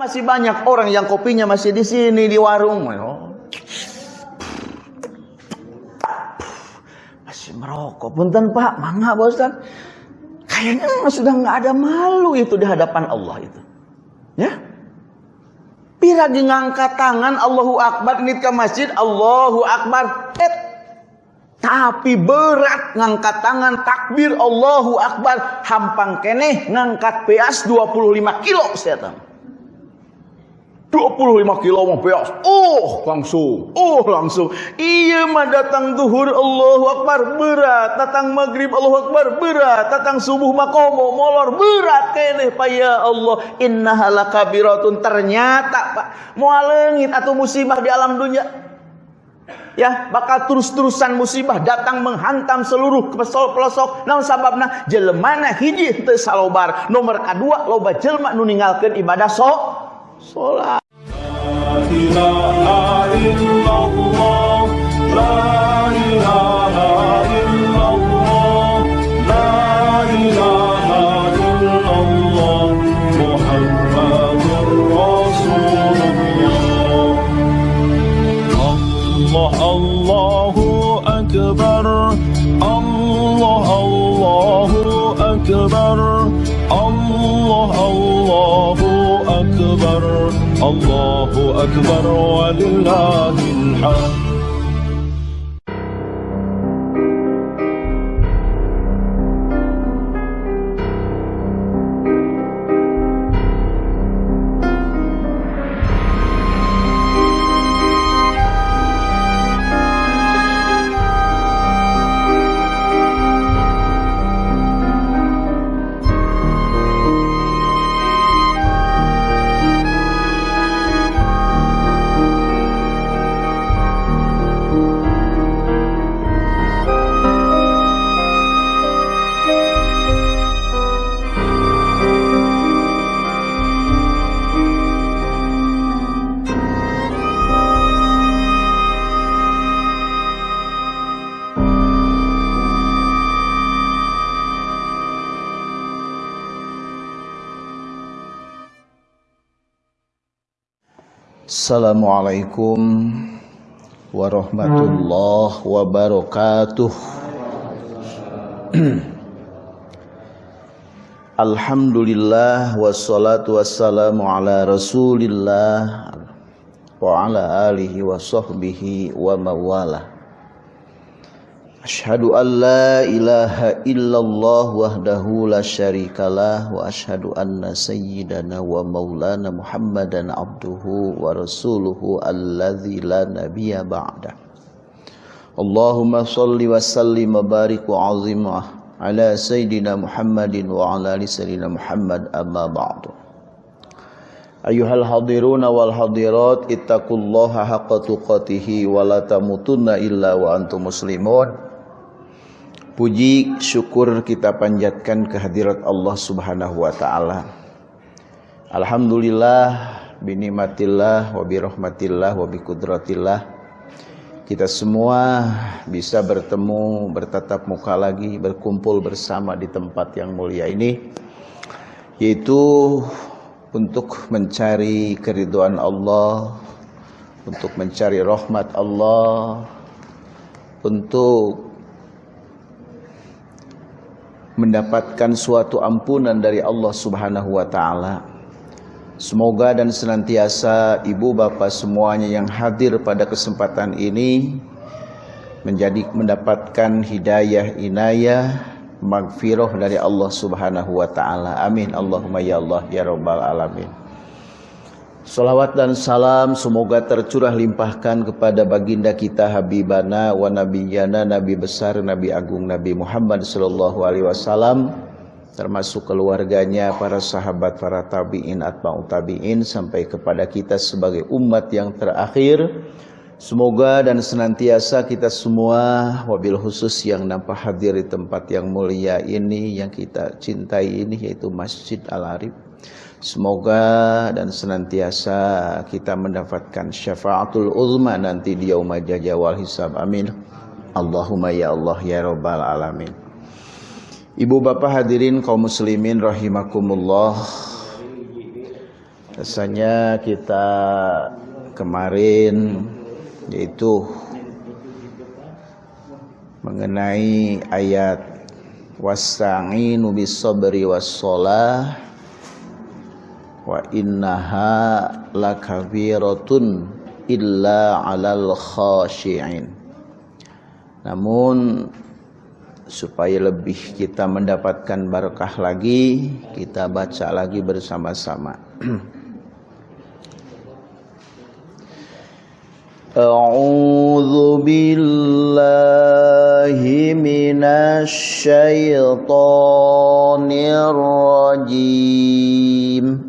masih banyak orang yang kopinya masih di sini di warung. Masih merokok. Punten Pak, mangga bosan. Kayaknya sudah nggak ada malu itu di hadapan Allah itu. Ya. Piragi ngangkat tangan Allahu Akbar nit ke masjid Allahu Akbar. Eh, tapi berat ngangkat tangan takbir Allahu Akbar hampang keneh ngangkat peas 25 kilo tahu. 25 kilo mau peas. Oh, langsung. Oh, langsung. Iya mah datang duhur Allahu Akbar. Berat, datang maghrib Allahu Akbar. Berat, datang subuh makomo molor. Berat keneh Pak. Ya Allah. Innaha lakabiratun. Ternyata Pak mau lengit atau musibah di alam dunia. Ya bakal terus-terusan musibah datang menghantam seluruh pelosok naon sababna jelemana hiji teu salobar. Nomor kedua loba jelma nu ninggalkeun ibadah so salat la ilaha illallah la ilaha illallah la ilaha Assalamualaikum warahmatullahi wabarakatuh. Alhamdulillah wassalatu wassalamu ala Rasulillah wa ala alihi wa sahbihi wa mawalah. أشهد أن لا إله إلا الله وحده لا شريك له وأشهد أن سيدنا ومولانا محمدا عبده ورسوله الذي لا نبي بعده. اللهم صل وسلم وبارك وعظم على سيدنا محمد وعلى آل سيدنا محمد أما بعد. أيها الحاضرون والحاضرات اتقوا الله حق تقاته ولا تموتن إلا وأنتم مسلمون. Puji syukur kita panjatkan kehadirat Allah Subhanahu wa taala. Alhamdulillah binimatillah wa birahmatillah wa bikudratillah kita semua bisa bertemu bertatap muka lagi berkumpul bersama di tempat yang mulia ini yaitu untuk mencari keriduan Allah untuk mencari rahmat Allah untuk mendapatkan suatu ampunan dari Allah Subhanahu wa taala. Semoga dan senantiasa ibu bapak semuanya yang hadir pada kesempatan ini menjadi mendapatkan hidayah inayah magfirah dari Allah Subhanahu wa taala. Amin. Allahumma ya Allah ya rabbal alamin. Salawat dan salam semoga tercurah limpahkan kepada baginda kita Habibana wa Nabiyana Nabi besar Nabi agung Nabi Muhammad sallallahu alaihi wasallam termasuk keluarganya, para sahabat, para tabi'in, atba'u tabi'in sampai kepada kita sebagai umat yang terakhir. Semoga dan senantiasa kita semua wabil khusus yang nampak hadir di tempat yang mulia ini yang kita cintai ini yaitu Masjid Al-Arif Semoga dan senantiasa kita mendapatkan syafaatul uzma nanti di yaumul jajawal hisab. Amin. Allahumma ya Allah ya rabbal alamin. Ibu bapak hadirin kaum muslimin rahimakumullah. Rasanya kita kemarin yaitu mengenai ayat wasta'inu bis sabri was wa innaha lakabiratun illa 'alal khashi'in namun supaya lebih kita mendapatkan berkah lagi kita baca lagi bersama-sama أعوذ بالله من الشيطان الرجيم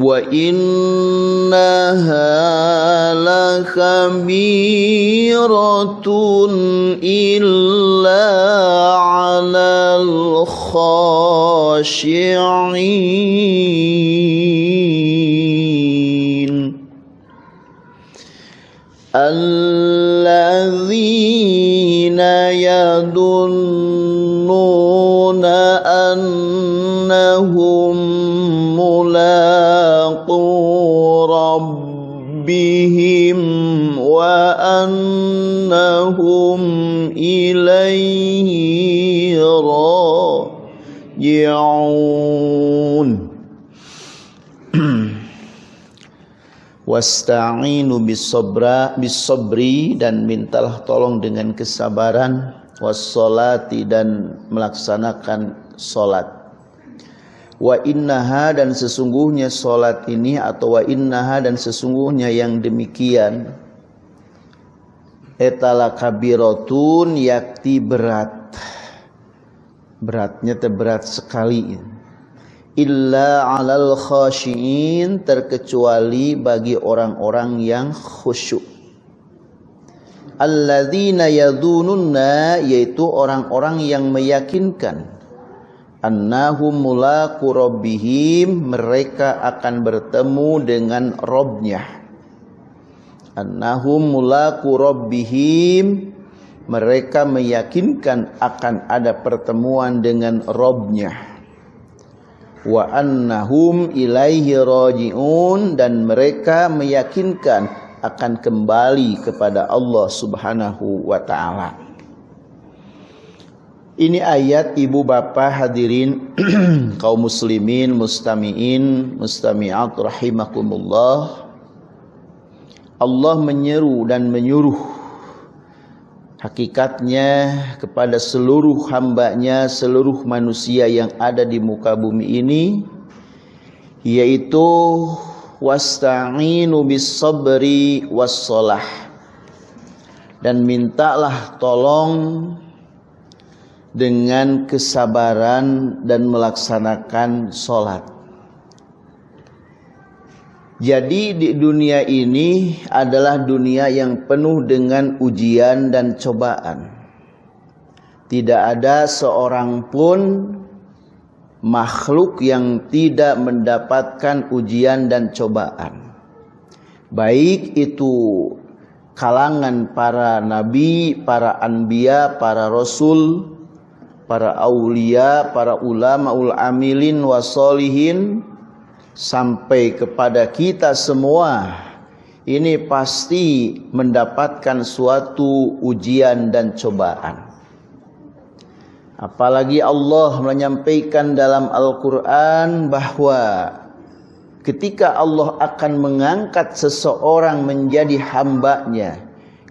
وإنها لكبيرة إلا على الخاشعين ربهم وأنهم إليه راجعون Wasta'inu bisobra bisobri dan mintalah tolong dengan kesabaran wassolati dan melaksanakan solat. Wa innaha dan sesungguhnya solat ini atau wa innaha dan sesungguhnya yang demikian. Etala kabirotun yakti berat. Beratnya terberat sekali. Illa alal khashiin terkecuali bagi orang-orang yang khusyuk. Alladzina yadhununna yaitu orang-orang yang meyakinkan annahum mulaqu rabbihim mereka akan bertemu dengan Robnya annahum mulaqu rabbihim mereka meyakinkan akan ada pertemuan dengan Robnya wa annahum ilaihi rajiun dan mereka meyakinkan akan kembali kepada Allah Subhanahu wa taala. Ini ayat ibu bapak hadirin kaum muslimin mustamiin mustamiat rahimakumullah. Allah menyeru dan menyuruh hakikatnya kepada seluruh hambanya, seluruh manusia yang ada di muka bumi ini, yaitu wasta'inu bis sabri was dan mintalah tolong dengan kesabaran dan melaksanakan solat. Jadi di dunia ini adalah dunia yang penuh dengan ujian dan cobaan. Tidak ada seorang pun makhluk yang tidak mendapatkan ujian dan cobaan. Baik itu kalangan para nabi, para anbiya, para rasul, para aulia, para ulama ul amilin wasolihin, sampai kepada kita semua ini pasti mendapatkan suatu ujian dan cobaan. Apalagi Allah menyampaikan dalam Al-Quran bahwa ketika Allah akan mengangkat seseorang menjadi hambanya,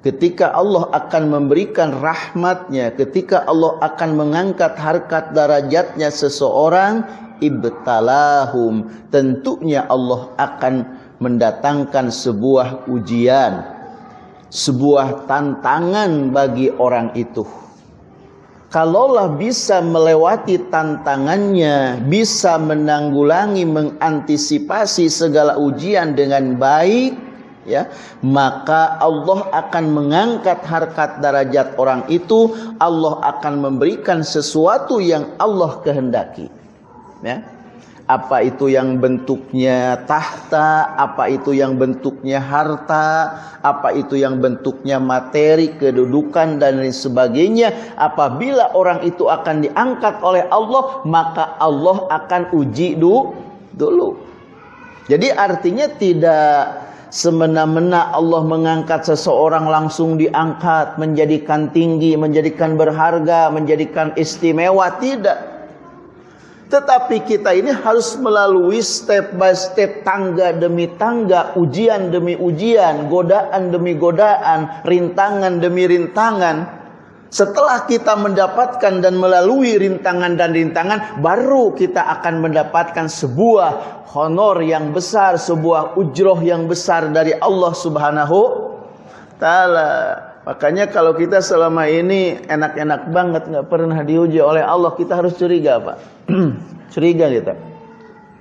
ketika Allah akan memberikan rahmatnya, ketika Allah akan mengangkat harkat darajatnya seseorang, ibtalahum. Tentunya Allah akan mendatangkan sebuah ujian sebuah tantangan bagi orang itu. Kalaulah bisa melewati tantangannya bisa menanggulangi mengantisipasi segala ujian dengan baik ya maka Allah akan mengangkat harkat derajat orang itu Allah akan memberikan sesuatu yang Allah kehendaki ya apa itu yang bentuknya tahta, apa itu yang bentuknya harta, apa itu yang bentuknya materi, kedudukan dan lain sebagainya. Apabila orang itu akan diangkat oleh Allah, maka Allah akan uji dulu. Jadi artinya tidak semena-mena Allah mengangkat seseorang langsung diangkat, menjadikan tinggi, menjadikan berharga, menjadikan istimewa, tidak. Tetapi kita ini harus melalui step by step, tangga demi tangga, ujian demi ujian, godaan demi godaan, rintangan demi rintangan. Setelah kita mendapatkan dan melalui rintangan dan rintangan, baru kita akan mendapatkan sebuah honor yang besar, sebuah ujroh yang besar dari Allah Subhanahu taala. Makanya kalau kita selama ini enak-enak banget nggak pernah diuji oleh Allah, kita harus curiga, Pak. curiga kita.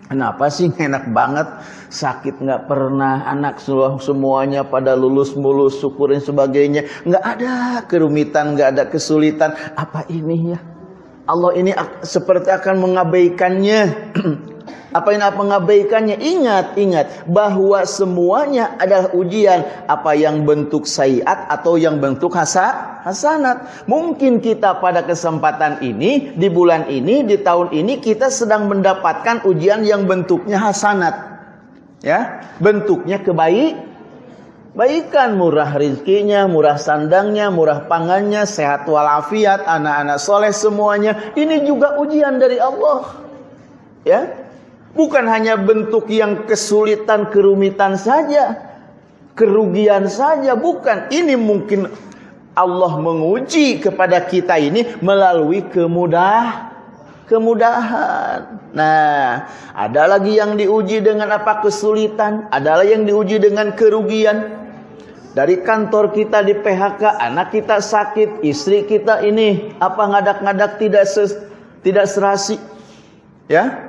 Kenapa sih enak banget, sakit nggak pernah, anak semuanya pada lulus mulus, syukurin sebagainya, nggak ada kerumitan, nggak ada kesulitan. Apa ini ya? Allah ini seperti akan mengabaikannya. Apa yang mengabaikannya? Ingat, ingat bahwa semuanya adalah ujian. Apa yang bentuk sayiat atau yang bentuk hasa, hasanat. Mungkin kita pada kesempatan ini, di bulan ini, di tahun ini kita sedang mendapatkan ujian yang bentuknya hasanat. Ya, bentuknya kebaik baikan murah rizkinya, murah sandangnya, murah pangannya, sehat walafiat, anak-anak soleh semuanya. Ini juga ujian dari Allah. Ya, Bukan hanya bentuk yang kesulitan, kerumitan saja. Kerugian saja, bukan. Ini mungkin Allah menguji kepada kita ini melalui kemudah kemudahan. Nah, ada lagi yang diuji dengan apa kesulitan, ada lagi yang diuji dengan kerugian. Dari kantor kita di PHK, anak kita sakit, istri kita ini apa ngadak-ngadak tidak ses, tidak serasi. Ya,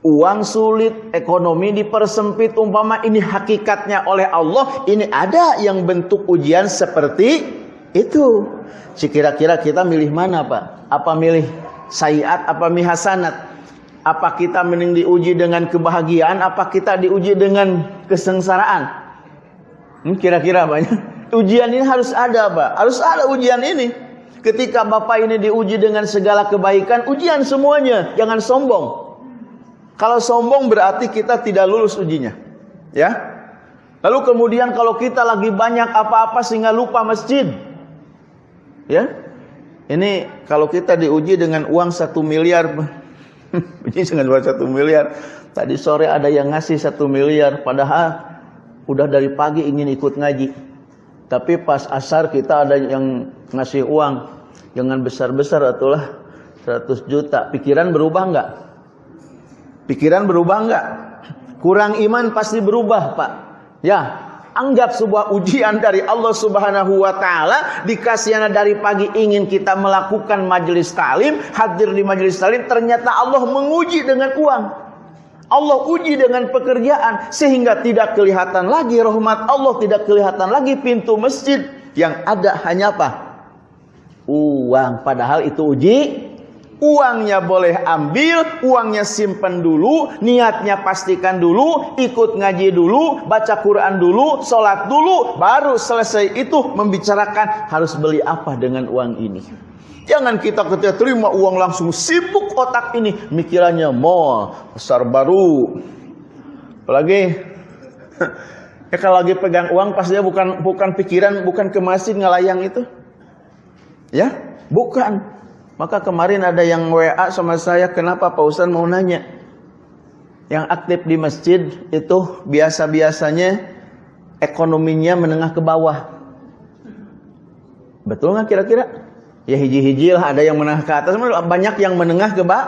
Uang sulit, ekonomi dipersempit, umpama ini hakikatnya oleh Allah, ini ada yang bentuk ujian seperti itu. Kira-kira kita milih mana Pak? Apa milih sayiat, apa milih hasanat? Apa kita mending diuji dengan kebahagiaan, apa kita diuji dengan kesengsaraan? Hmm, kira-kira banyak. Ujian ini harus ada Pak, harus ada ujian ini. Ketika Bapak ini diuji dengan segala kebaikan, ujian semuanya, jangan sombong. Kalau sombong berarti kita tidak lulus ujinya. Ya. Lalu kemudian kalau kita lagi banyak apa-apa sehingga lupa masjid. Ya. Ini kalau kita diuji dengan uang satu miliar. Ini dengan uang satu miliar. Tadi sore ada yang ngasih satu miliar. Padahal udah dari pagi ingin ikut ngaji. Tapi pas asar kita ada yang ngasih uang. Jangan besar-besar atulah 100 juta. Pikiran berubah enggak? Pikiran berubah enggak? Kurang iman pasti berubah, Pak. Ya, anggap sebuah ujian dari Allah Subhanahu wa taala dikasihana dari pagi ingin kita melakukan majelis talim, hadir di majelis talim, ternyata Allah menguji dengan uang. Allah uji dengan pekerjaan sehingga tidak kelihatan lagi rahmat Allah, tidak kelihatan lagi pintu masjid yang ada hanya apa? Uang. Padahal itu uji Uangnya boleh ambil, uangnya simpan dulu, niatnya pastikan dulu, ikut ngaji dulu, baca Quran dulu, sholat dulu, baru selesai itu membicarakan harus beli apa dengan uang ini. Jangan kita ketika terima uang langsung sibuk otak ini, mikirannya mall, besar baru. Apalagi ya kalau lagi pegang uang pas dia bukan bukan pikiran, bukan ke ngelayang itu. Ya, bukan. Maka kemarin ada yang WA sama saya, kenapa Pak Ustaz mau nanya? Yang aktif di masjid itu biasa-biasanya ekonominya menengah ke bawah. Betul nggak kira-kira? Ya hiji-hiji lah, ada yang menengah ke atas, banyak yang menengah ke, ba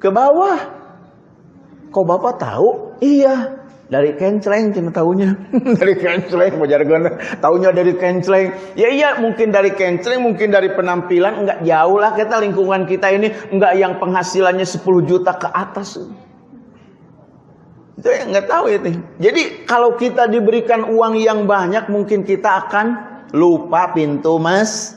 ke bawah. Kok Bapak tahu? Iya, dari kencleng cina tahunya dari kencleng mau jargon. Tahunya dari kencleng. Ya iya mungkin dari kencleng mungkin dari penampilan. Enggak jauh lah kita lingkungan kita ini. Enggak yang penghasilannya 10 juta ke atas. Itu yang nggak tahu ini. Jadi kalau kita diberikan uang yang banyak, mungkin kita akan lupa pintu mas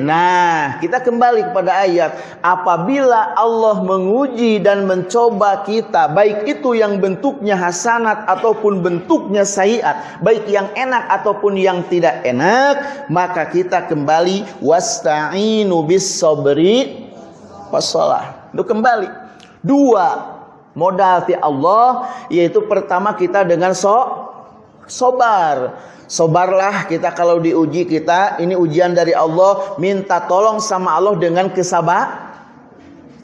Nah, kita kembali kepada ayat. Apabila Allah menguji dan mencoba kita, baik itu yang bentuknya hasanat ataupun bentuknya sayiat, baik yang enak ataupun yang tidak enak, maka kita kembali wasta'inu bis sabri wassalah. Itu kembali. Dua modal ti Allah yaitu pertama kita dengan so sobar Sobarlah kita kalau diuji kita, ini ujian dari Allah, minta tolong sama Allah dengan kesabar,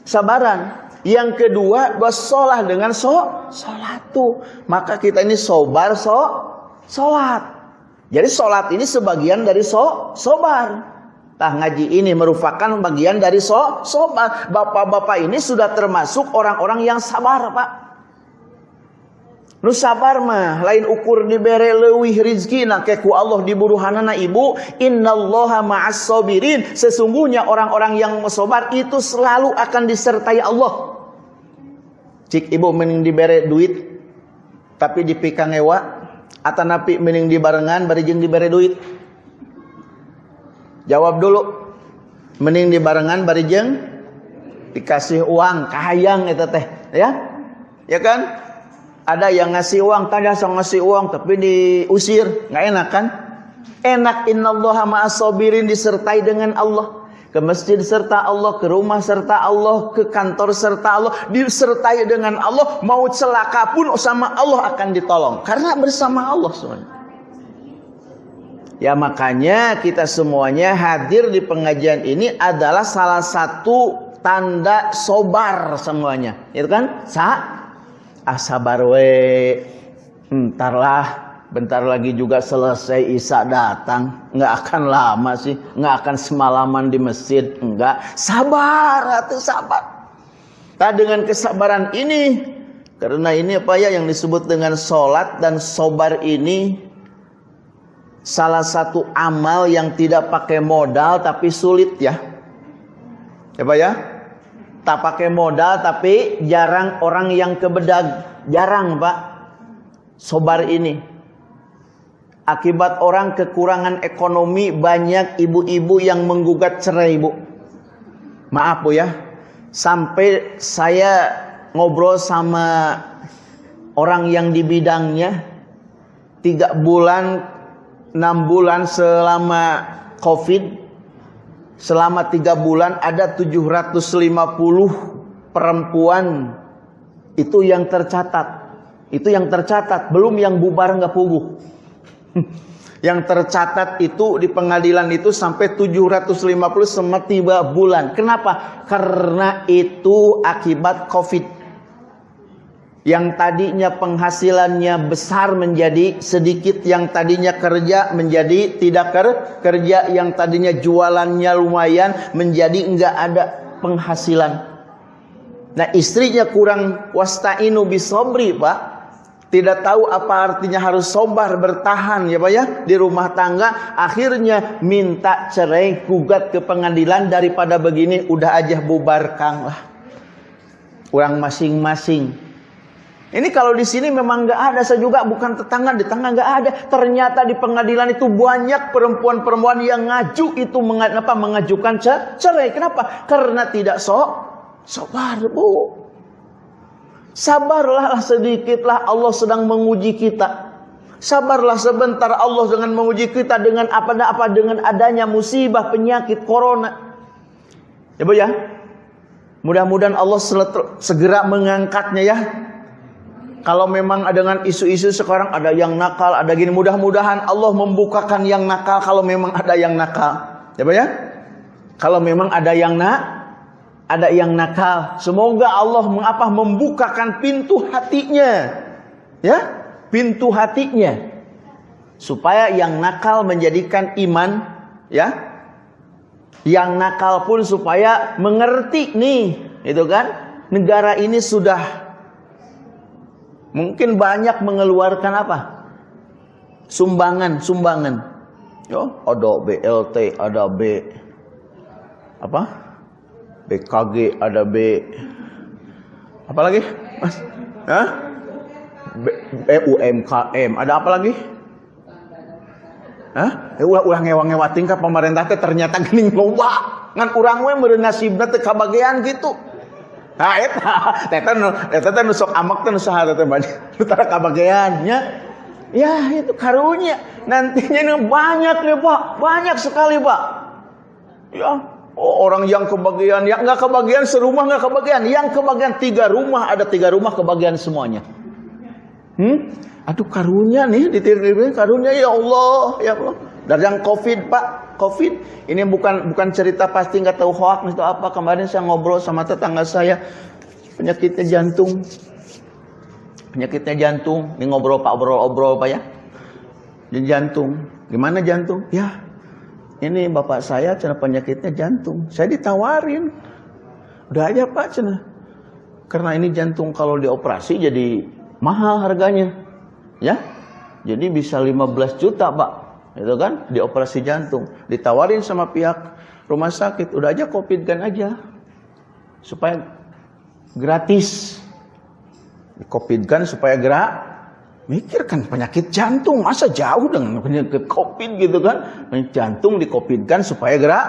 sabaran. Yang kedua, bersolah dengan so, solatu. Maka kita ini sobar, so, solat. Jadi solat ini sebagian dari so, sobar. Nah ngaji ini merupakan bagian dari so, sobar. Bapak-bapak ini sudah termasuk orang-orang yang sabar, Pak. Nu sabar mah lain ukur dibere leuwih rizkina ke ku Allah diburuhanana ibu innallaha ma'as sabirin. Sesungguhnya orang-orang yang sabar itu selalu akan disertai Allah. Cik ibu mending dibere duit tapi dipikang ewa. Atau napi mending dibarengan bari jeung dibere duit. Jawab dulu mending dibarengan bari jeung dikasih uang kahayang eta teh ya? Ya kan ada yang ngasih uang, tanda sang ngasih uang tapi diusir, nggak enak kan? Enak innallaha ma'asobirin disertai dengan Allah. Ke masjid serta Allah, ke rumah serta Allah, ke kantor serta Allah, disertai dengan Allah, mau celaka pun sama Allah akan ditolong karena bersama Allah semuanya. Ya makanya kita semuanya hadir di pengajian ini adalah salah satu tanda sobar semuanya. Itu kan? Sa asabar we entarlah bentar lagi juga selesai Isa datang. Nggak akan lama sih nggak akan semalaman di masjid enggak sabar atau sabar. Nah dengan kesabaran ini karena ini apa ya yang disebut dengan sholat dan sobar ini salah satu amal yang tidak pakai modal tapi sulit ya. Apa ya tak pakai modal tapi jarang orang yang kebedag. Jarang pak. Sobar ini. Akibat orang kekurangan ekonomi banyak ibu-ibu yang menggugat cerai bu. Maaf bu ya. Sampai saya ngobrol sama orang yang di bidangnya tiga bulan enam bulan selama covid selama tiga bulan ada 750 perempuan. Itu yang tercatat. Itu yang tercatat. Belum yang bubar nggak puguh. Yang tercatat itu di pengadilan itu sampai 750 sama tiga bulan. Kenapa? Karena itu akibat covid yang tadinya penghasilannya besar menjadi sedikit yang tadinya kerja menjadi tidak kerja yang tadinya jualannya lumayan menjadi enggak ada penghasilan. Nah istrinya kurang wasta'inu bisobri pak. Tidak tahu apa artinya harus sobar bertahan ya Pak ya di rumah tangga. Akhirnya minta cerai gugat ke pengadilan. Daripada begini udah aja bubarkan lah kurang masing-masing ini kalau di sini memang nggak ada, saya juga bukan tetangga, di tengah nggak ada. Ternyata di pengadilan itu banyak perempuan-perempuan yang ngaju itu mengapa mengajukan cerai. Kenapa? Karena tidak sok sabar, Bu. Sabarlah sedikitlah Allah sedang menguji kita. Sabarlah sebentar Allah dengan menguji kita dengan apa apa dengan adanya musibah penyakit corona. Ya Bu ya. Mudah-mudahan Allah segera mengangkatnya ya kalau memang dengan isu-isu sekarang ada yang nakal, ada gini, mudah-mudahan Allah membukakan yang nakal kalau memang ada yang nakal. Ya, Pak ya? Kalau memang ada yang nak, ada yang nakal. Semoga Allah mengapa membukakan pintu hatinya. Ya, pintu hatinya. Supaya yang nakal menjadikan iman, ya. Yang nakal pun supaya mengerti nih, itu kan? Negara ini sudah Mungkin banyak mengeluarkan apa? Sumbangan, sumbangan. Yo, ada BLT, ada B apa? BKG, ada B apa lagi? Mas? Hah? UMKM, ada apa lagi? Hah? Ulah ulah ngewa-ngewa tingkah pemerintah teh ternyata geuning loba. Ngan urang we meureun nasibna teh kabagean gitu. Nah, eta eta nu eta teh sok amak teh nu saha teh banyak. Nu tara. Ya, itu karunya. Nantinya nu banyak nih, Pak. Banyak sekali, Pak. Ya, oh, orang yang kebagian, yang nggak kebagian serumah nggak kebagian, yang kebagian tiga rumah ada tiga rumah kebagian semuanya. Hmm? Aduh karunya nih ditiru karunya ya Allah, ya Allah. Dan yang COVID Pak, COVID ini bukan bukan cerita pasti nggak tahu hoax itu apa. Kemarin saya ngobrol sama tetangga saya penyakitnya jantung, penyakitnya jantung. Ini ngobrol Pak obrol-obrol Pak ya. Di jantung, gimana jantung? Ya ini bapak saya cina penyakitnya jantung. Saya ditawarin. Udah aja pak cina. Karena ini jantung kalau dioperasi jadi mahal harganya. Ya. Jadi bisa 15 juta pak. Itu kan dioperasi jantung. Ditawarin sama pihak rumah sakit. Udah aja covid kan aja. Supaya gratis. Covid kan supaya gerak Mikir kan penyakit jantung masa jauh dengan penyakit covid gitu kan? Penyakit jantung dikopidkan supaya gerak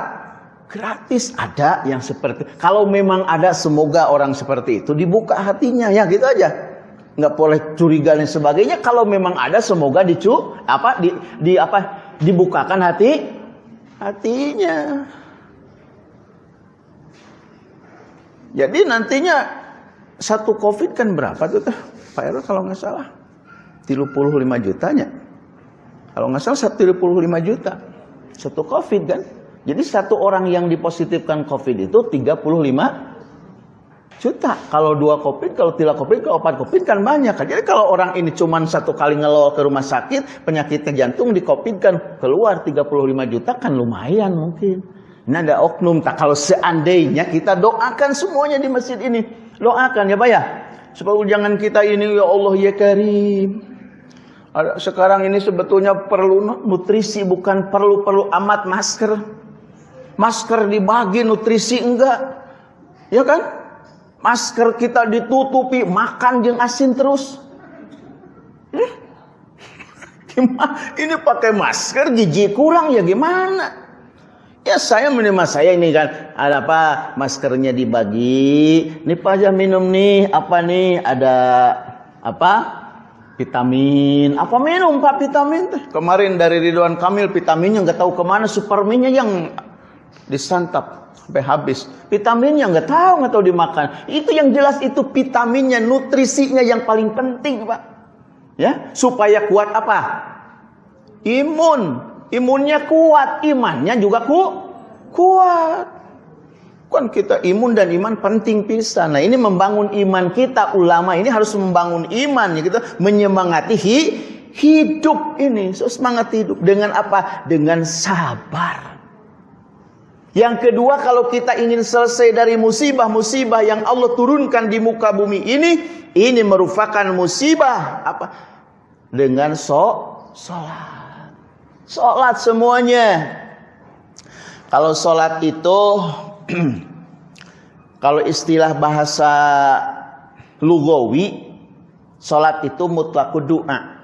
gratis ada yang seperti kalau memang ada semoga orang seperti itu dibuka hatinya ya gitu aja nggak boleh curiga dan sebagainya kalau memang ada semoga dicu apa di, di apa dibukakan hati hatinya jadi nantinya satu covid kan berapa tuh Pak Ero kalau nggak salah 35 jutanya. Kalau nggak salah 35 juta. Satu COVID kan. Jadi satu orang yang dipositifkan COVID itu 35 juta. Kalau dua COVID, kalau tiga COVID, kalau empat COVID kan banyak. Jadi kalau orang ini cuma satu kali ngelol ke rumah sakit, penyakitnya jantung kan keluar 35 juta kan lumayan mungkin. Ini ada oknum. Tak kalau seandainya kita doakan semuanya di masjid ini. Doakan ya Pak ya. Supaya jangan kita ini ya Allah ya Karim. Sekarang ini sebetulnya perlu nutrisi bukan perlu-perlu amat masker. Masker dibagi nutrisi enggak. Ya kan? Masker kita ditutupi makan jeng asin terus. Eh? Ini pakai masker gigi kurang ya gimana? Ya saya menerima saya ini kan ada apa maskernya dibagi. Nih Pak minum nih apa nih ada apa vitamin apa minum pak vitamin kemarin dari Ridwan Kamil vitaminnya nggak tahu ke mana superminnya yang disantap sampai habis. Vitaminnya nggak tahu nggak tahu dimakan. Itu yang jelas itu vitaminnya nutrisinya yang paling penting pak. Ya supaya kuat apa? Imun. Imunnya kuat imannya juga ku kuat. Kan kita imun dan iman penting pisah. Nah ini membangun iman kita ulama ini harus membangun iman ya gitu, menyemangati hi, hidup ini, so, semangat hidup. Dengan apa? Dengan sabar. Yang kedua kalau kita ingin selesai dari musibah-musibah yang Allah turunkan di muka bumi ini, ini merupakan musibah apa? Dengan so, solat. Solat semuanya. Kalau solat itu kalau istilah bahasa lugawi salat itu mutlak doa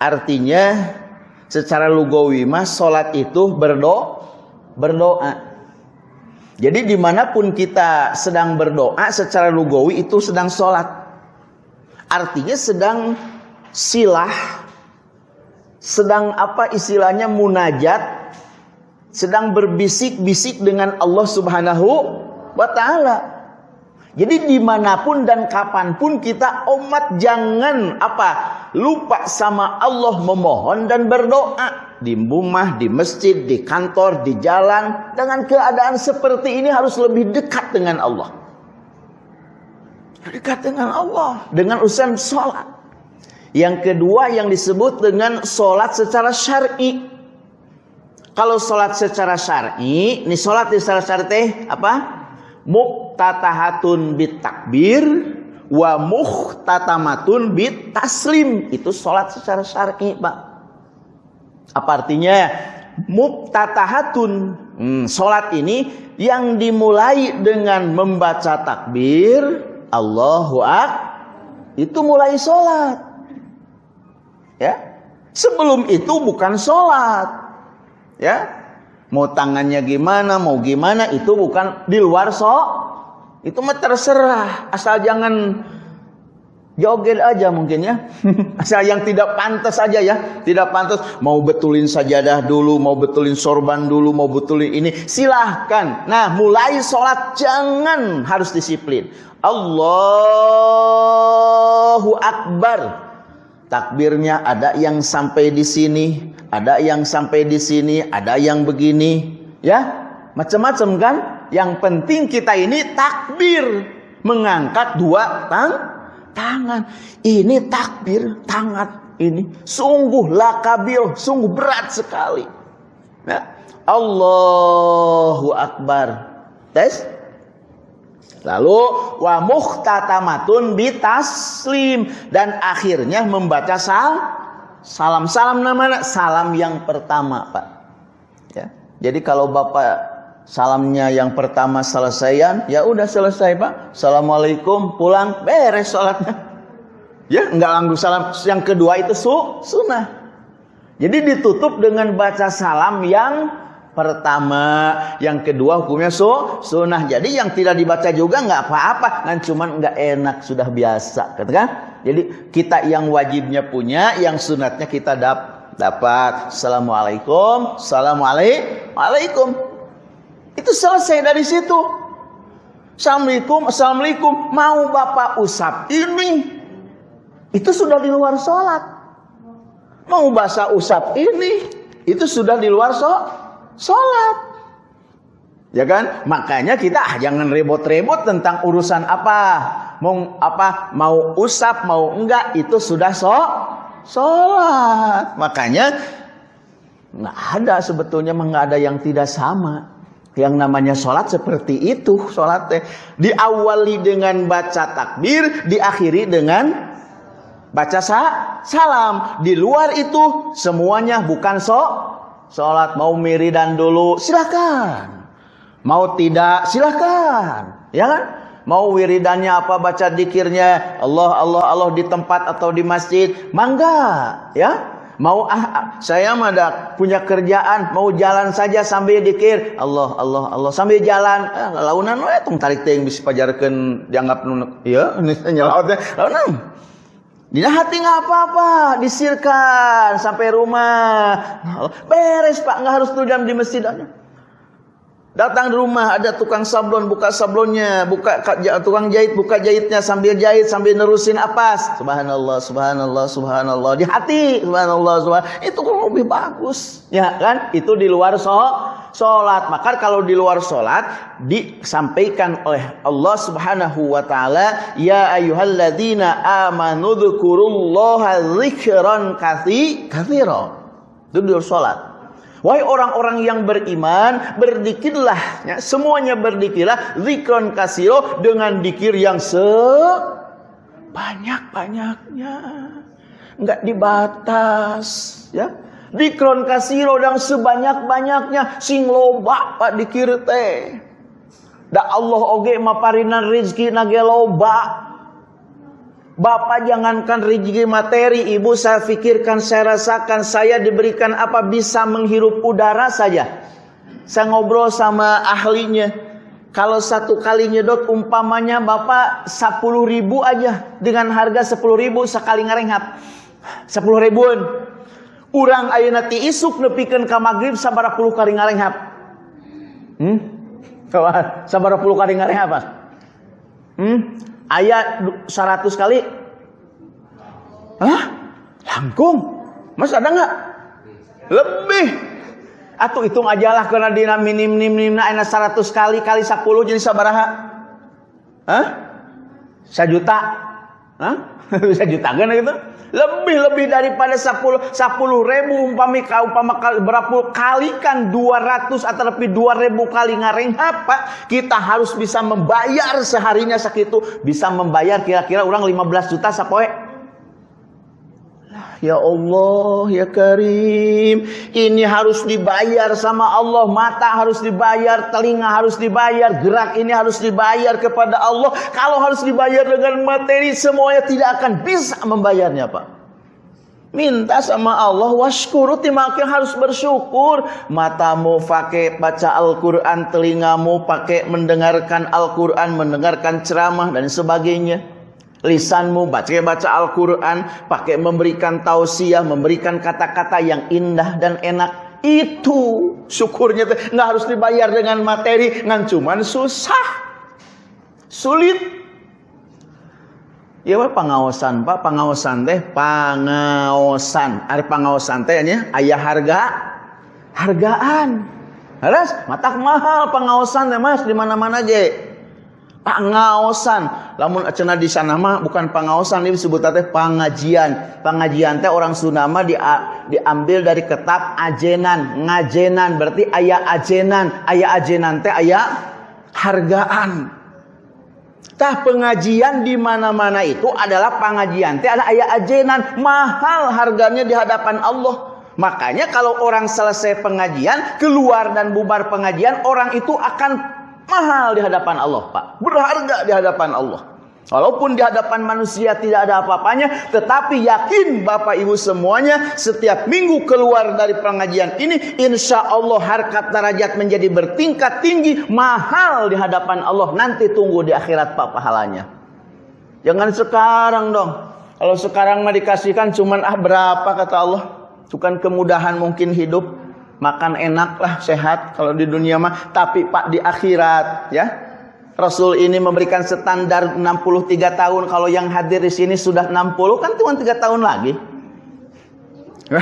artinya secara lugawi mas salat itu berdoa berdoa. Jadi di mana pun kita sedang berdoa secara lugawi itu sedang sholat. Artinya sedang silah sedang apa istilahnya munajat sedang berbisik-bisik dengan Allah Subhanahu wa taala. Jadi di mana pun dan kapan pun kita umat jangan apa lupa sama Allah memohon dan berdoa di rumah, di masjid, di kantor, di jalan dengan keadaan seperti ini harus lebih dekat dengan Allah. Dekat dengan Allah dengan urusan sholat. Yang kedua yang disebut dengan sholat secara syar'i. Kalau sholat secara syar'i, ini sholat secara syar'i apa? Muktatahatun bit takbir wa muhtatamatun bit taslim. Itu sholat secara syar'i, Pak. Apa artinya? Muktatahatun. Hmm, sholat ini yang dimulai dengan membaca takbir, Allahu Akbar itu mulai sholat. Ya, sebelum itu bukan sholat. Ya, mau tangannya gimana, mau gimana itu bukan di luar so. Itu mah terserah, asal jangan joget aja mungkin ya. Asal yang tidak pantas aja ya, tidak pantas mau betulin sajadah dulu, mau betulin sorban dulu, mau betulin ini, silahkan. Nah, mulai sholat jangan harus disiplin. Allahu Akbar. Takbirnya ada yang sampai di sini, ada yang sampai di sini, ada yang begini, ya. Macam-macam kan? Yang penting kita ini takbir, mengangkat dua tang tangan. Ini takbir tangan ini sungguh lakabil, sungguh berat sekali. Ya. Allahu Akbar. Tes. Lalu wa muhtatamatun bitaslim dan akhirnya membaca sal salam salam namanya salam yang pertama Pak. Ya. Jadi kalau Bapak salamnya yang pertama selesaian, ya udah selesai Pak. Assalamualaikum, pulang, beres sholatnya. Ya, nggak langsung salam. Yang kedua itu su, sunnah. Jadi ditutup dengan baca salam yang pertama, yang kedua hukumnya su, sunnah. Jadi yang tidak dibaca juga nggak apa-apa, kan cuman nggak enak sudah biasa, katakan. Jadi kita yang wajibnya punya, yang sunatnya kita dap dapat. Assalamualaikum, assalamualaikum. Itu selesai dari situ. Assalamualaikum, Assalamualaikum. Mau Bapak usap ini. Itu sudah di luar sholat. Mau bahasa usap ini. Itu sudah di luar sholat. Ya kan? Makanya kita ah, jangan rebot-rebot tentang urusan apa. Mau apa? Mau usap, mau enggak. Itu sudah so sholat. Makanya nggak ada sebetulnya nggak ada yang tidak sama. Yang namanya sholat seperti itu sholat teh diawali dengan baca takbir, diakhiri dengan baca sa salam. Di luar itu semuanya bukan so sholat. Mau miridan dulu silakan, mau tidak silakan, ya kan? Mau wiridannya apa baca dikirnya Allah Allah Allah di tempat atau di masjid, mangga, ya Mau ah, ah saya mah punya kerjaan, mau jalan saja sambil dikir. Allah Allah Allah sambil jalan. Eh, launan we tong tarik teh bisa pajarkeun dianggap nu ya nyelaot teh. Launan. Dina hati nggak apa-apa, disirkan sampai rumah. Beres Pak, nggak harus tuh jam di masjid aja. Datang di rumah ada tukang sablon, buka sablonnya, buka tukang jahit, buka jahitnya sambil jahit sambil nerusin apa? Subhanallah, subhanallah, subhanallah di hati, subhanallah, subhanallah. Itu lebih bagus, ya kan? Itu di luar so sholat. Maka kalau di luar sholat disampaikan oleh Allah Subhanahu wa taala, ya ayyuhalladzina amanu dzkurullaha dzikran katsira. Itu di luar sholat. Wahai orang-orang yang beriman, berdikirlah, ya, semuanya berdikirlah, zikron kasiro dengan dikir yang sebanyak-banyaknya. Enggak dibatas, ya. Dikron kasiro dan sebanyak-banyaknya sing loba pak dikir teh. Da Allah oge maparinan rizki nage loba. Bapak jangankan rezeki materi, ibu saya pikirkan, saya rasakan, saya diberikan apa bisa menghirup udara saja. Saya ngobrol sama ahlinya. Kalau satu kali nyedot umpamanya bapak 10 ribu aja dengan harga 10 ribu sekali ngarenghap. 10 ribuan. Urang ayo nanti isuk nepikan ke maghrib sabara puluh kali ngarenghap. Hmm? Sabara puluh kali ngarenghap. Hmm? Ayat 100 kali Hah? Langkung Mas ada nggak? Lebih Atau hitung aja lah karena dina minim minim minim enak 100 kali kali 10 jadi sabaraha? Hah? Sajuta? Hah? Sajuta kan gitu? lebih-lebih daripada 10 10 ribu umpami umpama berapa kali kan 200 atau lebih 2000 kali ngareng apa kita harus bisa membayar seharinya segitu bisa membayar kira-kira orang 15 juta sapoe Ya Allah, ya Karim, ini harus dibayar sama Allah, mata harus dibayar, telinga harus dibayar, gerak ini harus dibayar kepada Allah. Kalau harus dibayar dengan materi, semuanya tidak akan bisa membayarnya, Pak. Minta sama Allah, washkuru timakin harus bersyukur. Matamu pakai baca Al-Quran, telingamu pakai mendengarkan Al-Quran, mendengarkan ceramah dan sebagainya lisanmu baca baca Al-Quran, pakai memberikan tausiah, memberikan kata-kata yang indah dan enak. Itu syukurnya nggak harus dibayar dengan materi, ngan cuman susah, sulit. Ya pak pengawasan pak pengawasan teh pengawasan ada pengawasan teh ayah harga hargaan harus matak mahal pengawasan teh mas di mana mana je pengaosan lamun cenah di sana mah bukan pengaosan ini disebut teh pengajian. Pengajian teh orang Sunda mah di, diambil dari kitab ajenan ngajenan. Berarti ayat ajenan ayat ajenan teh ayat hargaan. Tah pengajian di mana-mana itu adalah pengajian teh ada ayat ajenan. Mahal harganya di hadapan Allah. Makanya kalau orang selesai pengajian, keluar dan bubar pengajian, orang itu akan mahal di hadapan Allah, Pak. Berharga di hadapan Allah. Walaupun di hadapan manusia tidak ada apa-apanya, tetapi yakin Bapak Ibu semuanya setiap minggu keluar dari pengajian ini, insya Allah harkat derajat menjadi bertingkat tinggi, mahal di hadapan Allah. Nanti tunggu di akhirat Pak pahalanya. Jangan sekarang dong. Kalau sekarang mah dikasihkan cuman ah berapa kata Allah. Bukan kemudahan mungkin hidup makan enak lah sehat. Kalau di dunia mah tapi Pak di akhirat ya. Rasul ini memberikan standar 63 tahun. Kalau yang hadir di sini sudah 60 kan cuma 3 tahun lagi.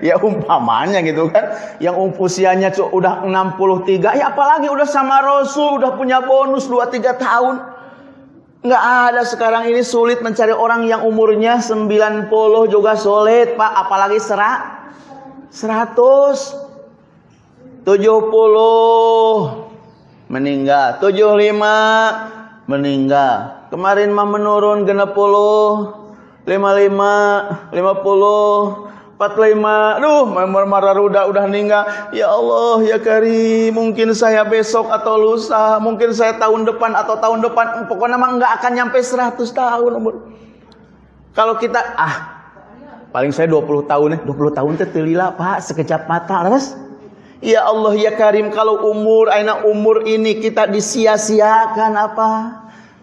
Ya umpamanya gitu kan. Yang usianya udah 63 ya apalagi udah sama Rasul udah punya bonus 2-3 tahun. Nggak ada sekarang ini sulit mencari orang yang umurnya 90 juga sulit Pak. Apalagi serak Seratus tujuh puluh meninggal, tujuh lima meninggal. Kemarin mah menurun genap puluh, lima lima, lima puluh, empat lima. Duh, marah udah udah meninggal. Ya Allah, ya Kari, mungkin saya besok atau lusa, mungkin saya tahun depan atau tahun depan. Pokoknya mah nggak akan nyampe seratus tahun umur. Kalau kita ah Paling saya 20 tahun nih, 20 tahun teh telila Pak, sekejap mata, terus Ya Allah ya Karim, kalau umur aina umur ini kita disia-siakan apa?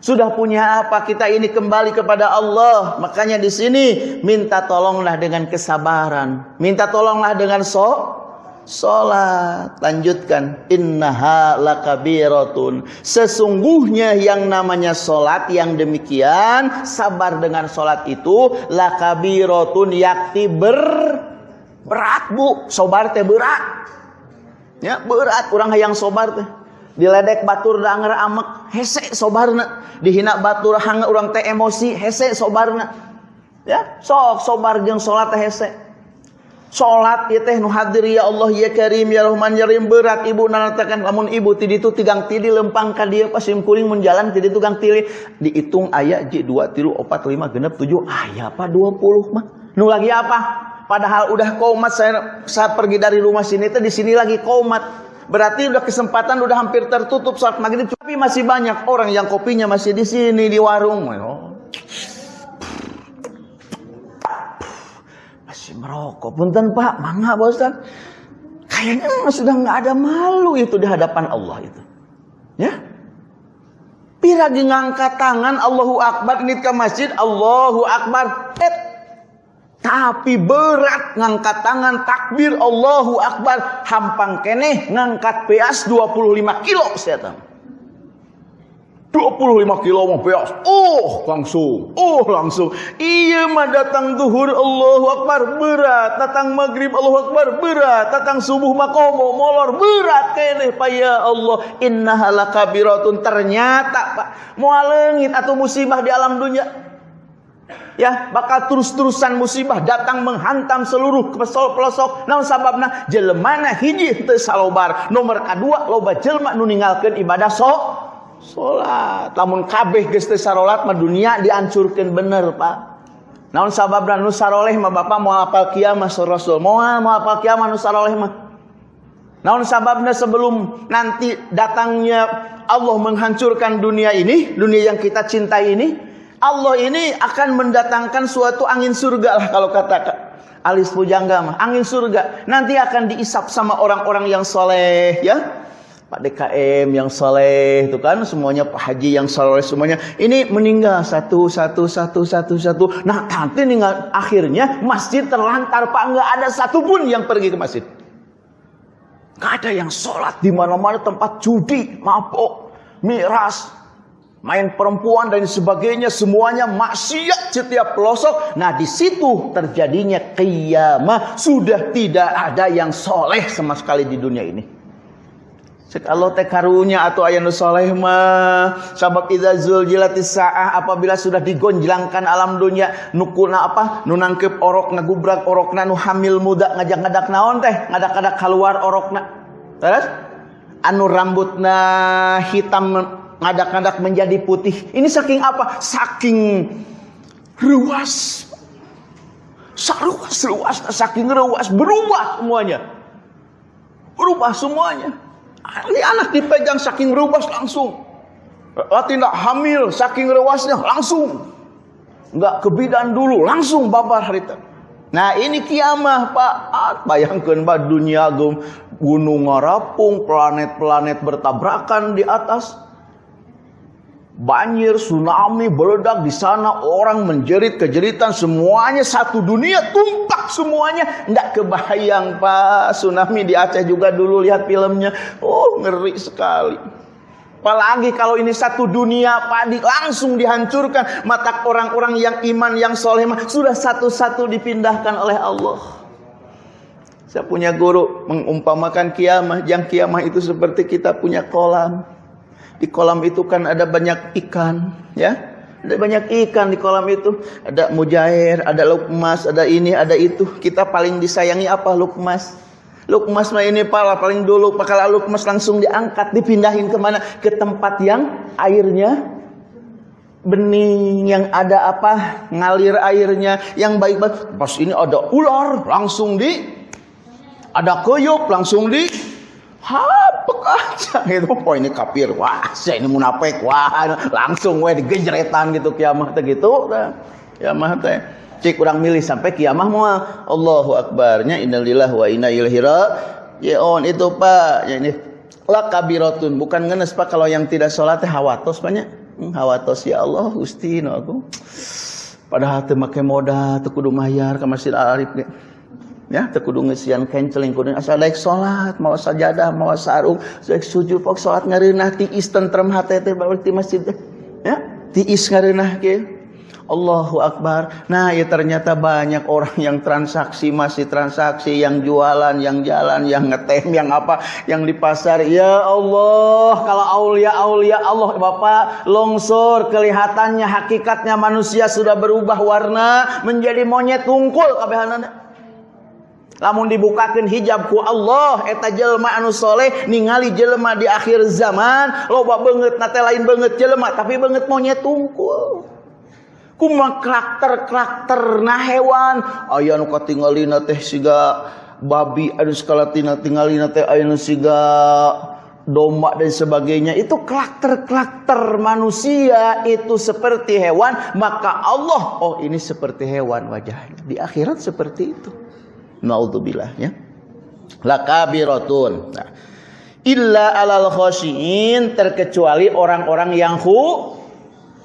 Sudah punya apa? Kita ini kembali kepada Allah. Makanya di sini minta tolonglah dengan kesabaran. Minta tolonglah dengan sok Salat. Lanjutkan. Innaha lakabiratun. Sesungguhnya yang namanya salat yang demikian. Sabar dengan salat itu. Lakabiratun yakti ber. Berat bu. Sobar teh berat. Ya berat. Orang yang sobar teh. Diledek batur danger amek. Hese sobarna. Dihina batur hanga orang teh emosi. Hese sobarna. Ya. Sok sobar jeng salat teh hese. Salat ieu teh nu hadir ya Allah ya Karim ya Rahman ya Rahim. Berat ibu nanatakan lamun ibu ti ditu tigang tidi lempang ka dieu pasim kuring mun jalan ti ditu gang tili. Dihitung aya j 2 3 4 5 genep 7 aya apa 20 mah? Nu lagi apa? Padahal udah komat saya saat pergi dari rumah sini teh di sini lagi komat Berarti udah kesempatan udah hampir tertutup saat maghrib. Tapi masih banyak orang yang kopinya masih di sini di warung. Oh. Masih merokok. Punten Pak, mangga bosan. Kayaknya sudah nggak ada malu itu di hadapan Allah itu. Ya. Piragi ngangkat tangan Allahu Akbar ini ke masjid Allahu Akbar. Eh, tapi berat ngangkat tangan takbir Allahu Akbar hampang keneh ngangkat peas 25 kilo saya 25 kilo mau beas. Oh, langsung. Oh, langsung. Iya mah datang duhur Allahu Akbar berat, datang maghrib Allahu Akbar berat, datang subuh makomo molor berat kene pa ya Allah. Innaha lakabiratun ternyata Pak, moal leungit atau musibah di alam dunia. Ya, bakal terus-terusan musibah datang menghantam seluruh pelosok. Namun sababna jelemana hiji teu salobar. Nomor kedua loba jelma nu ninggalkeun ibadah sok salat lamun kabeh geus teu salat mah dunia dihancurkeun bener Pak Naon sabab dan nusaroleh mah bapak mau apal kiamat Rasul. Mau mau apal kiamat nusaroleh mah. Naon sababnya sebelum nanti datangnya Allah menghancurkan dunia ini, dunia yang kita cintai ini, Allah ini akan mendatangkan suatu angin surga lah kalau kata alis pujangga mah, angin surga. Nanti akan diisap sama orang-orang yang soleh ya. Pak DKM yang soleh itu kan semuanya Pak Haji yang soleh semuanya. Ini meninggal satu satu satu satu satu. Nah nanti nih akhirnya masjid terlantar Pak. Nggak ada satupun yang pergi ke masjid. Nggak ada yang sholat di mana-mana tempat judi mabuk miras main perempuan dan sebagainya. Semuanya maksiat setiap pelosok. Nah di situ terjadinya kiamah sudah tidak ada yang soleh sama sekali di dunia ini Cek Allah teh karunya atau ayat soleh mah. Sabab idza zuljilatis saah apabila sudah digonjlangkan alam dunia nukuna apa? Nu nangkep orok ngagubrak orokna nu hamil muda ngajak-ngajak naon teh? Ngadak-ngadak keluar orokna. Terus? Anu rambutna hitam ngadak-ngadak menjadi putih. Ini saking apa? Saking ruas. Saruas ruas saking ruas. Berubah semuanya. Berubah semuanya ini anak dipegang saking rubas langsung. Tidak hamil saking rewasnya langsung. Enggak kebidan dulu langsung babar harita. Nah ini kiamah Pak. Ah, bayangkan Pak dunia gunung ngarapung, planet-planet bertabrakan di atas banjir, tsunami, meledak di sana, orang menjerit kejeritan, semuanya satu dunia tumpak semuanya. Enggak kebayang Pak, tsunami di Aceh juga dulu lihat filmnya. Oh, ngeri sekali. Apalagi kalau ini satu dunia padi langsung dihancurkan. Mata orang-orang yang iman, yang soleh sudah satu-satu dipindahkan oleh Allah. Saya punya guru mengumpamakan kiamah. Yang kiamah itu seperti kita punya kolam. Di kolam itu kan ada banyak ikan, ya. Ada banyak ikan di kolam itu. Ada mujair, ada lukmas, ada ini, ada itu. Kita paling disayangi apa lukmas? Lukmas mah ini pala paling dulu kalau lukmas langsung diangkat, dipindahin ke mana? Ke tempat yang airnya bening yang ada apa ngalir airnya yang baik-baik pas ini ada ular langsung di ada kuyup langsung di hapek aja. Gitu. Oh ini kafir wah saya ini munafik. Wah langsung we digejretan gitu kiamah teh gitu kiamah teh. Cik kurang milih sampai kiamah mau Allahu akbarnya innalillahi wa inna ilaihi ya on itu pak. Ya ini la kabiratun bukan ngenes pak. Kalau yang tidak sholat teh hawatos banyak hmm, hawatos. Ya Allah gusti no aku. Padahal teu make modal teu kudu mayar ka Masjid Al Arif ya tekudu ngesian kenceling kudu asal daek salat mau sajadah mau sarung daek sujud pok salat ngareunah tiis tentrem hate teh balik di masjid ya tiis ngareunah ge Allahu Akbar. Nah, ya ternyata banyak orang yang transaksi masih transaksi, yang jualan, yang jalan, yang ngetem, yang apa, yang di pasar. Ya Allah, kalau aulia aulia Allah Bapak longsor kelihatannya hakikatnya manusia sudah berubah warna menjadi monyet tungkul kabehanana lamun dibukakan hijab ku Allah eta jelma anu soleh ningali jelma di akhir zaman loba banget nate lain banget jelma tapi banget monyet tungkul. Kuma karakter-karakter na hewan aya nu katinggalina teh siga babi anu skala tina tinggalina teh aya nu siga domba dan sebagainya. Itu karakter-karakter manusia itu seperti hewan maka Allah oh ini seperti hewan wajahnya. Di akhirat seperti itu Naudzubillah ya. Lakabiratun. Nah, illa alal khosyin terkecuali orang-orang yang hu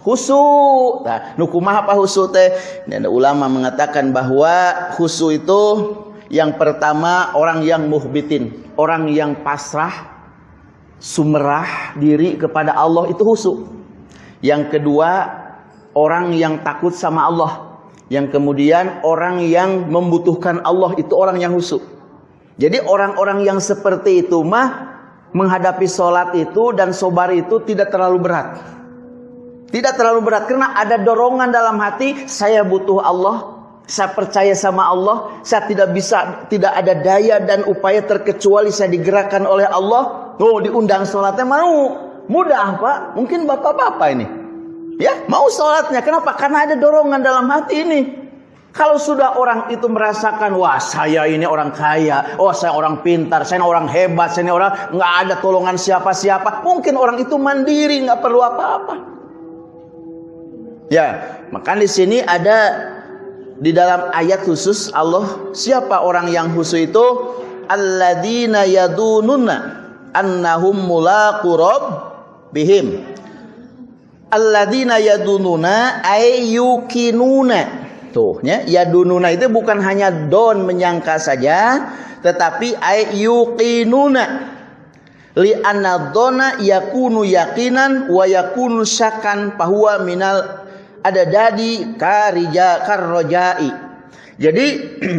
husu. Nah, nukumah apa husu teh? Dan ulama mengatakan bahwa husu itu yang pertama orang yang muhbitin, orang yang pasrah, sumerah diri kepada Allah itu husu. Yang kedua orang yang takut sama Allah. Yang kemudian orang yang membutuhkan Allah itu orang yang husuk. Jadi orang-orang yang seperti itu mah menghadapi sholat itu dan sobar itu tidak terlalu berat. Tidak terlalu berat karena ada dorongan dalam hati saya butuh Allah, saya percaya sama Allah, saya tidak bisa tidak ada daya dan upaya terkecuali saya digerakkan oleh Allah. Oh, diundang sholatnya mau. Mudah, Pak. Mungkin bapak-bapak ini. Ya, mau sholatnya. Kenapa? Karena ada dorongan dalam hati ini. Kalau sudah orang itu merasakan, wah saya ini orang kaya, oh saya orang pintar, saya orang hebat, saya ini orang nggak ada tolongan siapa-siapa, mungkin orang itu mandiri, nggak perlu apa-apa. Ya, maka di sini ada di dalam ayat khusus Allah siapa orang yang khusus itu alladzina yadununa annahum mulaqu bihim alladzina yadununa ay yukinuna Tuh, ya, yadununa itu bukan hanya don menyangka saja, tetapi ay yuqinuna. Li anna dona yakunu yakinan wa yakunu syakan bahwa minal ada dadi karija karrojai. Jadi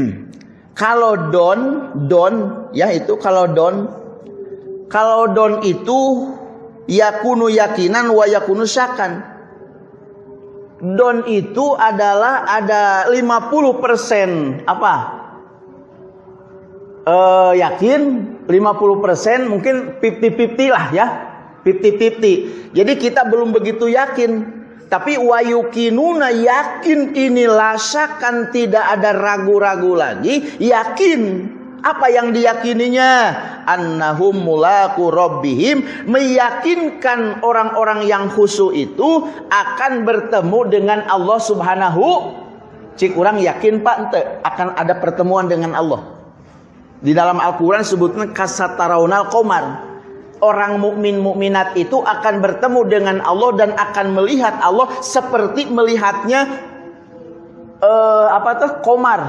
kalau don don ya itu kalau don kalau don itu yakunu yakinan wa yakunu syakan. Don itu adalah ada 50% apa? Uh, yakin 50% mungkin 50-50 lah ya. 50-50 jadi kita belum begitu yakin. Tapi wayukinuna yakin ini lasakan tidak ada ragu-ragu lagi yakin apa yang diyakininya? Annahum mulaku rabbihim meyakinkan orang-orang yang khusyuk itu akan bertemu dengan Allah Subhanahu Cik orang yakin Pak ente akan ada pertemuan dengan Allah. Di dalam Al-Qur'an sebutnya kasataraunal komar. Orang mukmin mukminat itu akan bertemu dengan Allah dan akan melihat Allah seperti melihatnya uh, apa tuh komar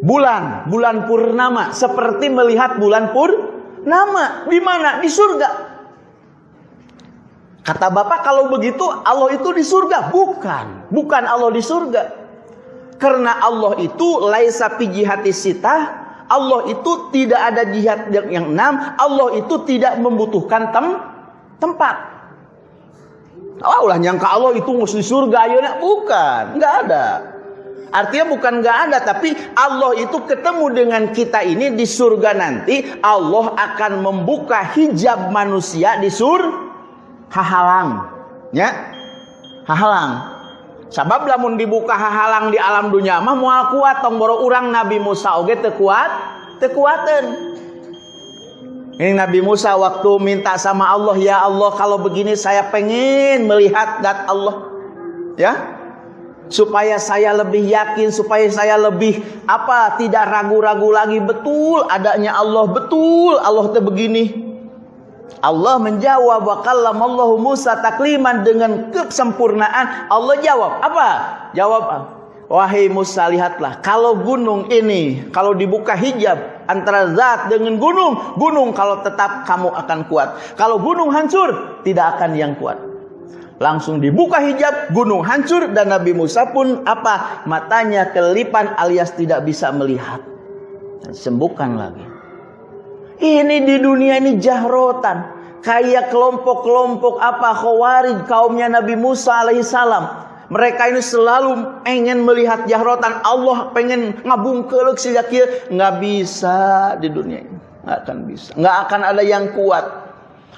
bulan, bulan purnama seperti melihat bulan purnama di mana? Di surga. Kata Bapak kalau begitu Allah itu di surga? Bukan, bukan Allah di surga. Karena Allah itu laisa fi jihati sita, Allah itu tidak ada jihad yang enam, Allah itu tidak membutuhkan tem tempat. Oh, ulah nyangka Allah itu mesti surga ayeuna bukan, enggak ada. Artinya bukan nggak ada, tapi Allah itu ketemu dengan kita ini di surga nanti. Allah akan membuka hijab manusia di sur hahalang, ya hahalang. Sabab lamun dibuka hahalang di alam dunia mah mual kuat tong urang Nabi Musa oge teu kuat, teu. Ini Nabi Musa waktu minta sama Allah, ya Allah kalau begini saya pengen melihat dat Allah. Ya, supaya saya lebih yakin, supaya saya lebih apa tidak ragu-ragu lagi betul adanya Allah betul Allah itu begini. Allah menjawab wa kallamallahu Musa takliman dengan kesempurnaan. Allah jawab apa? Jawab Wahai Musa lihatlah kalau gunung ini kalau dibuka hijab antara zat dengan gunung, gunung kalau tetap kamu akan kuat. Kalau gunung hancur tidak akan yang kuat langsung dibuka hijab, gunung hancur dan Nabi Musa pun apa? Matanya kelipan alias tidak bisa melihat. Sembuhkan lagi. Ini di dunia ini jahrotan. Kayak kelompok-kelompok apa khawarij kaumnya Nabi Musa alaihissalam. Mereka ini selalu ingin melihat jahrotan. Allah pengen ngabung keluk sejak nggak bisa di dunia ini. Nggak akan bisa. Nggak akan ada yang kuat.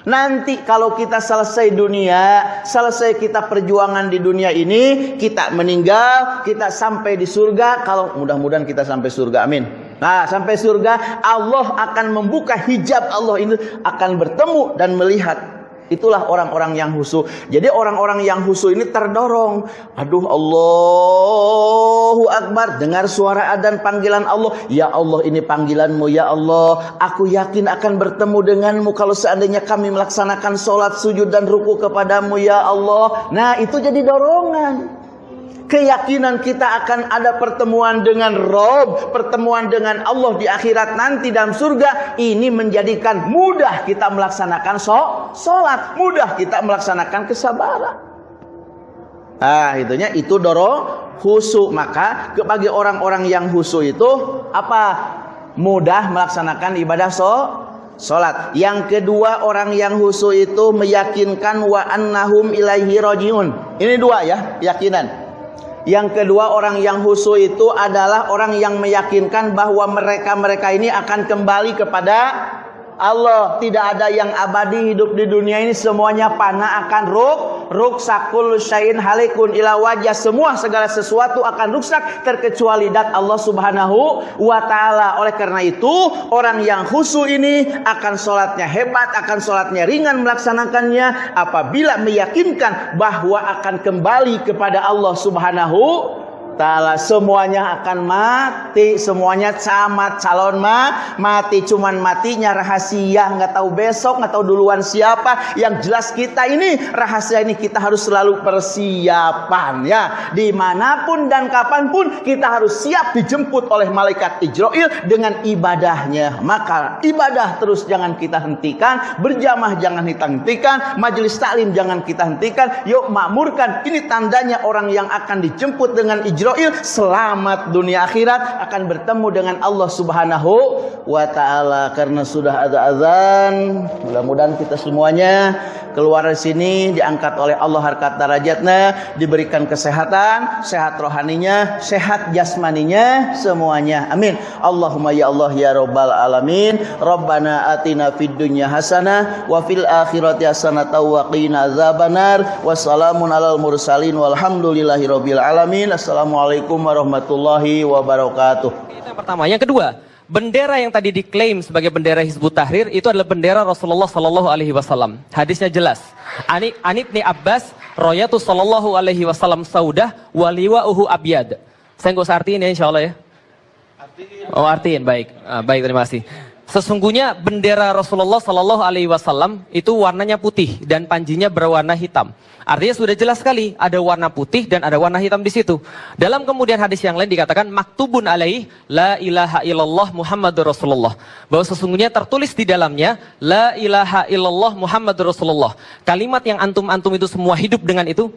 Nanti kalau kita selesai dunia, selesai kita perjuangan di dunia ini, kita meninggal, kita sampai di surga. Kalau mudah-mudahan kita sampai surga, amin. Nah, sampai surga, Allah akan membuka hijab Allah ini akan bertemu dan melihat Itulah orang-orang yang husu. Jadi orang-orang yang husu ini terdorong. Aduh Allahu Akbar. Dengar suara adan panggilan Allah. Ya Allah ini panggilanmu ya Allah. Aku yakin akan bertemu denganmu. Kalau seandainya kami melaksanakan sholat sujud dan ruku kepadamu ya Allah. Nah itu jadi dorongan keyakinan kita akan ada pertemuan dengan Rob, pertemuan dengan Allah di akhirat nanti dalam surga, ini menjadikan mudah kita melaksanakan sholat, mudah kita melaksanakan kesabaran. Ah, itunya itu doro husu. Maka bagi orang-orang yang husu itu apa? Mudah melaksanakan ibadah so salat. Yang kedua orang yang husu itu meyakinkan wa annahum ilaihi rajiun. Ini dua ya, keyakinan. Yang kedua orang yang husu itu adalah orang yang meyakinkan bahwa mereka-mereka ini akan kembali kepada Allah tidak ada yang abadi hidup di dunia ini semuanya panah akan ruk ruk sakul syain halikun. Ila wajah semua segala sesuatu akan rusak terkecuali dat Allah Subhanahu wa taala. Oleh karena itu orang yang khusyuk ini akan sholatnya hebat akan sholatnya ringan melaksanakannya apabila meyakinkan bahwa akan kembali kepada Allah Subhanahu taala semuanya akan mati semuanya camat calon mah mati cuman matinya rahasia nggak tahu besok nggak tahu duluan siapa. Yang jelas kita ini rahasia ini kita harus selalu persiapan ya. Di mana pun dan kapan pun kita harus siap dijemput oleh malaikat Ijroil dengan ibadahnya. Maka ibadah terus jangan kita hentikan berjamaah jangan kita hentikan majelis taklim jangan kita hentikan. Yuk makmurkan ini tandanya orang yang akan dijemput dengan Ijroil Israel selamat dunia akhirat akan bertemu dengan Allah Subhanahu wa taala karena sudah ada azan. Mudah-mudahan kita semuanya keluar dari sini diangkat oleh Allah harkat darajatnya, diberikan kesehatan, sehat rohaninya, sehat jasmaninya semuanya. Amin. Allahumma ya Allah ya rabbal alamin. Rabbana atina fid dunya hasanah wa fil akhirati hasanah wa qina azabannar. Wassalamun alal mursalin walhamdulillahi rabbil alamin. Assalamualaikum Assalamualaikum warahmatullahi wabarakatuh. Itu yang pertama. Yang kedua, bendera yang tadi diklaim sebagai bendera Hizbut Tahrir itu adalah bendera Rasulullah Sallallahu Alaihi Wasallam. Hadisnya jelas. Ani Anib ni Abbas, Royatu Sallallahu Alaihi Wasallam Saudah, waliwa uhu abiyad. Saya nggak usah artiin ya insya Allah ya. Oh artiin, baik. Ah, baik, terima kasih. Sesungguhnya bendera Rasulullah Sallallahu Alaihi Wasallam itu warnanya putih dan panjinya berwarna hitam. Artinya sudah jelas sekali ada warna putih dan ada warna hitam di situ. Dalam kemudian hadis yang lain dikatakan maktubun alaih la ilaha illallah Muhammadur Rasulullah. Bahwa sesungguhnya tertulis di dalamnya la ilaha illallah Muhammadur Rasulullah. Kalimat yang antum-antum itu semua hidup dengan itu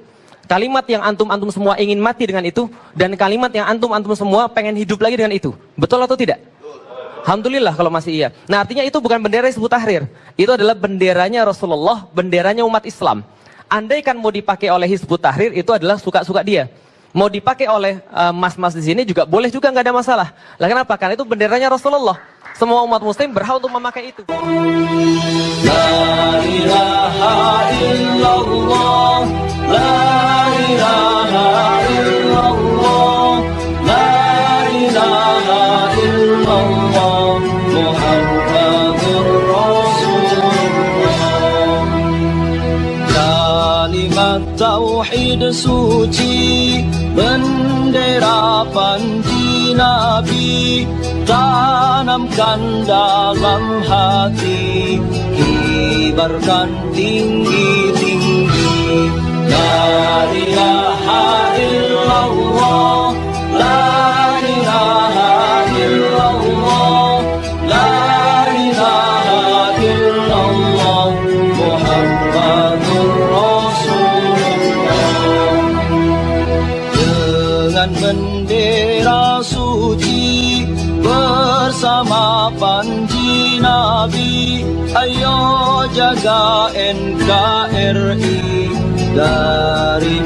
Kalimat yang antum-antum semua ingin mati dengan itu dan kalimat yang antum-antum semua pengen hidup lagi dengan itu. Betul atau tidak? Alhamdulillah kalau masih iya. Nah artinya itu bukan bendera Hizbut Tahrir. Itu adalah benderanya Rasulullah, benderanya umat Islam. Andai kan mau dipakai oleh Hizbut Tahrir itu adalah suka-suka dia. Mau dipakai oleh eh, mas-mas uh, di sini juga boleh juga nggak ada masalah. Lah kenapa? Karena itu benderanya Rasulullah. Semua umat muslim berhak untuk memakai itu. La ilaha illallah, la ilaha illallah, tauhid suci bendera panji nabi tanamkan dalam hati kibarkan tinggi-tinggi la ilaha illallah la NKRI dari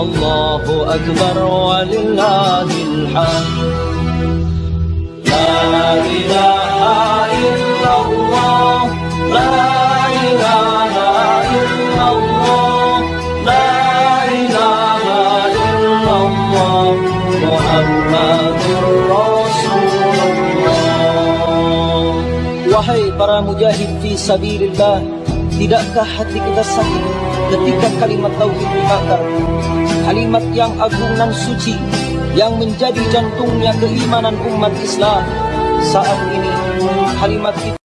Allahu Akbar walillahil hamd La ilaha illallah La ilaha illallah La ilaha illallah Muhammadur Rasulullah Wahai para mujahid fi sabilillah Tidakkah hati kita sakit ketika kalimat tauhid dibakar? Kalimat yang agung dan suci Yang menjadi jantungnya keimanan umat Islam. Saat ini kalimat itu